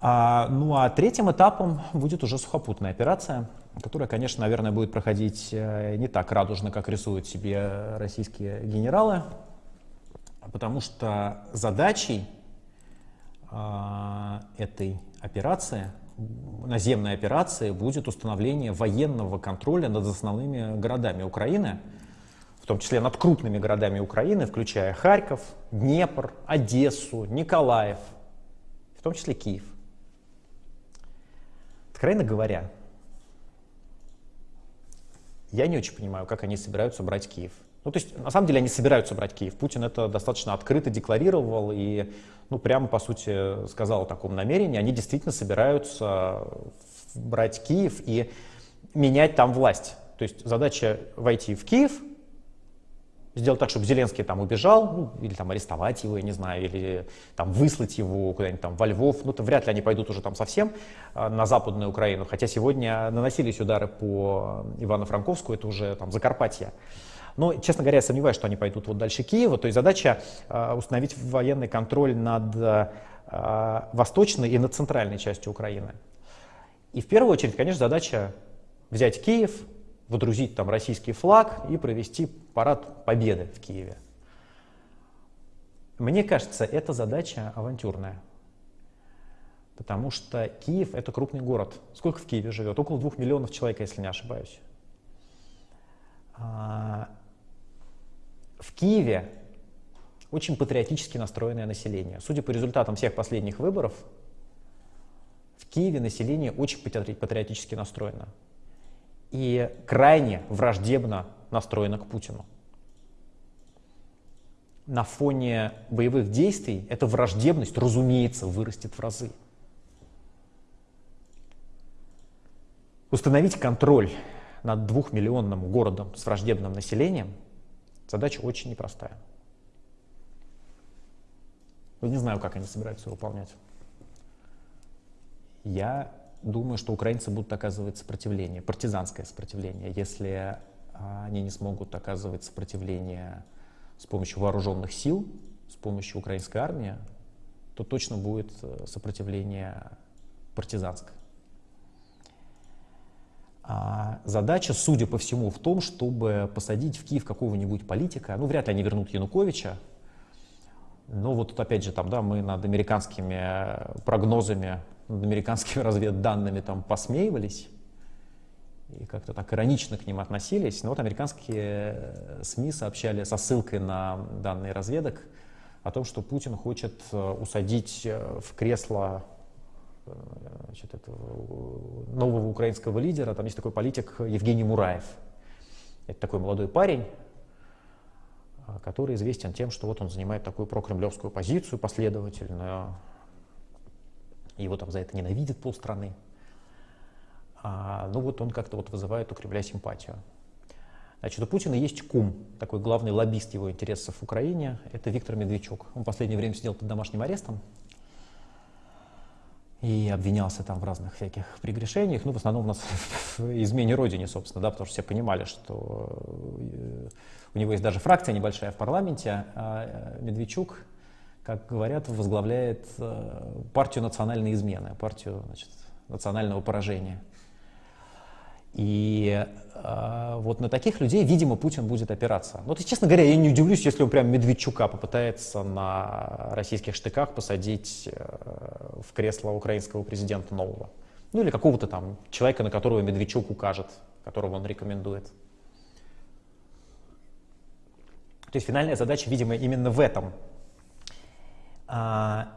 А, ну а третьим этапом будет уже сухопутная операция, которая, конечно, наверное, будет проходить э, не так радужно, как рисуют себе российские генералы, потому что задачей э, этой операции, наземной операции, будет установление военного контроля над основными городами Украины, в том числе над крупными городами Украины, включая Харьков, Днепр, Одессу, Николаев, в том числе Киев. Откровенно говоря, я не очень понимаю, как они собираются брать Киев. Ну, то есть, на самом деле, они собираются брать Киев. Путин это достаточно открыто декларировал и, ну, прямо, по сути, сказал о таком намерении. Они действительно собираются брать Киев и менять там власть. То есть, задача войти в Киев, сделать так, чтобы Зеленский там убежал, ну, или там арестовать его, я не знаю, или там выслать его куда-нибудь там во Львов, ну, то вряд ли они пойдут уже там совсем э, на Западную Украину, хотя сегодня наносились удары по Ивано-Франковску, это уже там Закарпатье. Но, честно говоря, я сомневаюсь, что они пойдут вот дальше Киева, то есть задача э, установить военный контроль над э, восточной и над центральной частью Украины. И в первую очередь, конечно, задача взять Киев, водрузить там российский флаг и провести парад победы в Киеве. Мне кажется, эта задача авантюрная. Потому что Киев — это крупный город. Сколько в Киеве живет? Около двух миллионов человек, если не ошибаюсь. А, в Киеве очень патриотически настроенное население. Судя по результатам всех последних выборов, в Киеве население очень патриотически настроено и крайне враждебно настроена к Путину. На фоне боевых действий эта враждебность, разумеется, вырастет в разы. Установить контроль над двухмиллионным городом с враждебным населением задача очень непростая. Я не знаю, как они собираются выполнять. Я думаю, что украинцы будут оказывать сопротивление, партизанское сопротивление, если а, они не смогут оказывать сопротивление с помощью вооруженных сил, с помощью украинской армии, то точно будет э, сопротивление партизанское. А задача, судя по всему, в том, чтобы посадить в Киев какого-нибудь политика. Ну, вряд ли они вернут Януковича. Но вот тут опять же, там, да, мы над американскими э, прогнозами над американскими разведданными там посмеивались и как-то так иронично к ним относились. Но вот американские э, СМИ сообщали со ссылкой на данные разведок о том, что Путин хочет э, усадить э, в кресло значит, этого нового украинского лидера. Там есть такой политик Евгений Мураев. Это такой молодой парень, который известен тем, что вот он занимает такую прокремлевскую позицию последовательную, его там за это ненавидят полстраны. А, ну вот он как-то вот вызывает у Кремля симпатию. Значит, у Путина есть кум, такой главный лоббист его интересов в Украине, это Виктор Медведчук. Он в последнее время сидел под домашним арестом и обвинялся там в разных всяких прегрешениях, ну, в основном у нас в измене родине, собственно, да, потому что все понимали, что э, у него есть даже фракция небольшая в парламенте, а э, Медведчук как говорят, возглавляет э, партию национальной измены, партию значит, национального поражения. И э, вот на таких людей, видимо, Путин будет опираться. Ну, то честно говоря, я не удивлюсь, если он прям Медведчука попытается на российских штыках посадить э, в кресло украинского президента нового. Ну, или какого-то там человека, на которого Медведчук укажет, которого он рекомендует. То есть финальная задача, видимо, именно в этом а,